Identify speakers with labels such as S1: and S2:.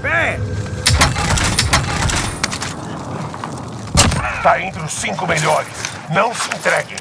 S1: Pé!
S2: Tá entre os cinco melhores. Não se entreguem.